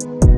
Bye.